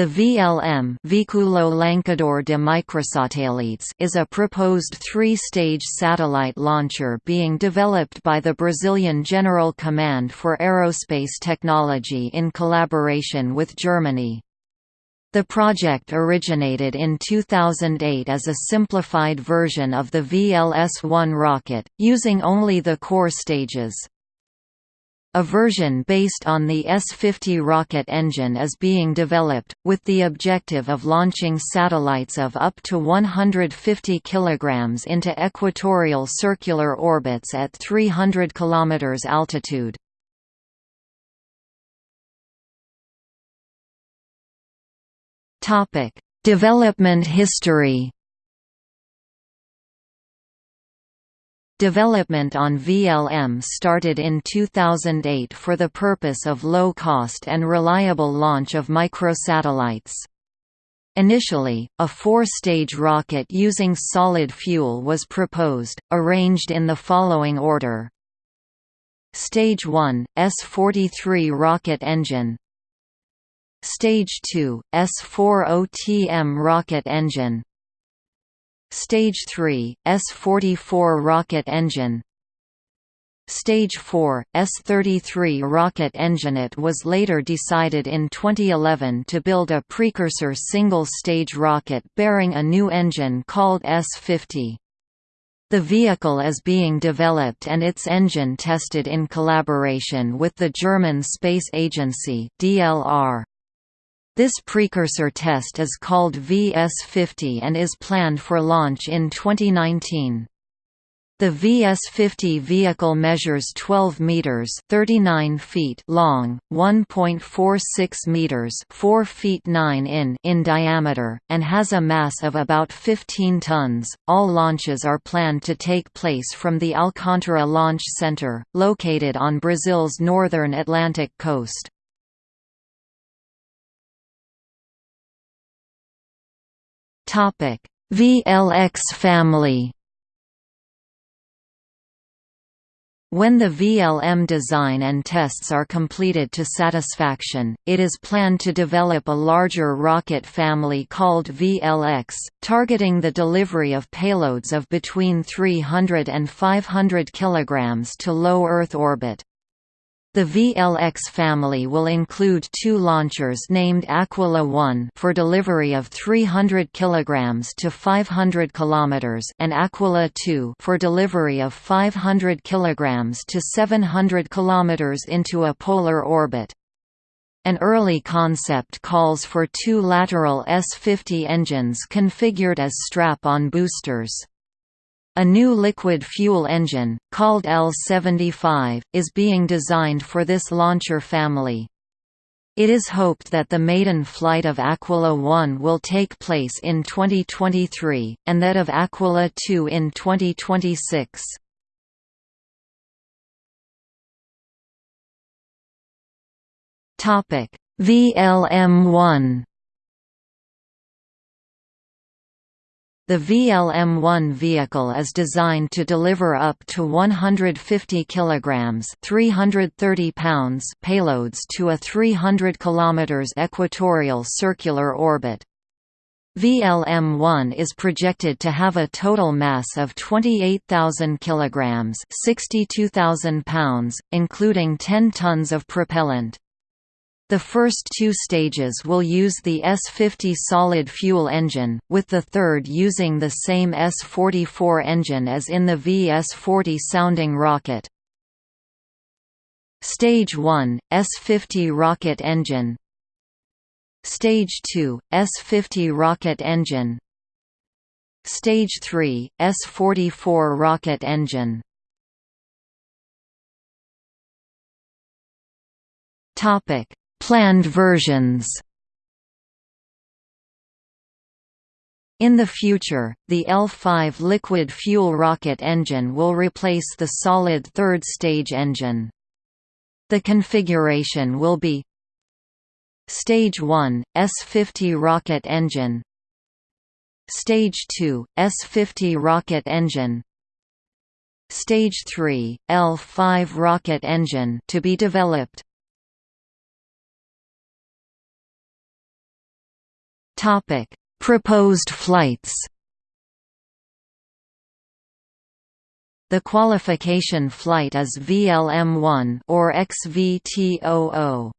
The VLM Lançador de Microsatélites is a proposed three-stage satellite launcher being developed by the Brazilian General Command for Aerospace Technology in collaboration with Germany. The project originated in 2008 as a simplified version of the VLS-1 rocket, using only the core stages. A version based on the S-50 rocket engine is being developed, with the objective of launching satellites of up to 150 kg into equatorial circular orbits at 300 km altitude. Development history Development on VLM started in 2008 for the purpose of low-cost and reliable launch of microsatellites. Initially, a four-stage rocket using solid fuel was proposed, arranged in the following order. Stage 1, S-43 rocket engine Stage 2, S-40TM rocket engine Stage 3, S-44 rocket engine Stage 4, S-33 rocket engine. It was later decided in 2011 to build a precursor single-stage rocket bearing a new engine called S-50. The vehicle is being developed and its engine tested in collaboration with the German Space Agency DLR. This precursor test is called VS-50 and is planned for launch in 2019. The VS-50 vehicle measures 12 meters (39 feet) long, 1.46 meters (4 feet 9 in) in diameter, and has a mass of about 15 tons. All launches are planned to take place from the Alcântara Launch Center, located on Brazil's northern Atlantic coast. Topic: VLX family. When the VLM design and tests are completed to satisfaction, it is planned to develop a larger rocket family called VLX, targeting the delivery of payloads of between 300 and 500 kg to low Earth orbit. The VLX family will include two launchers named Aquila 1 for delivery of 300 kg to 500 km and Aquila 2 for delivery of 500 kg to 700 km into a polar orbit. An early concept calls for two lateral S-50 engines configured as strap-on boosters. A new liquid fuel engine, called L-75, is being designed for this launcher family. It is hoped that the maiden flight of Aquila 1 will take place in 2023, and that of Aquila 2 in 2026. VLM-1 The VLM-1 vehicle is designed to deliver up to 150 kilograms (330 pounds) payloads to a 300 km equatorial circular orbit. VLM-1 is projected to have a total mass of 28,000 kilograms (62,000 pounds), including 10 tons of propellant. The first two stages will use the S-50 solid fuel engine, with the third using the same S-44 engine as in the VS-40 sounding rocket. Stage 1, S-50 rocket engine. Stage 2, S-50 rocket engine. Stage 3, S-44 rocket engine. Topic Planned versions. In the future, the L5 liquid fuel rocket engine will replace the solid third-stage engine. The configuration will be Stage 1, S50 rocket engine. Stage 2, S50 rocket engine. Stage 3, L5 rocket engine to be developed Topic: Proposed flights. The qualification flight is VLM-1 or XVT00.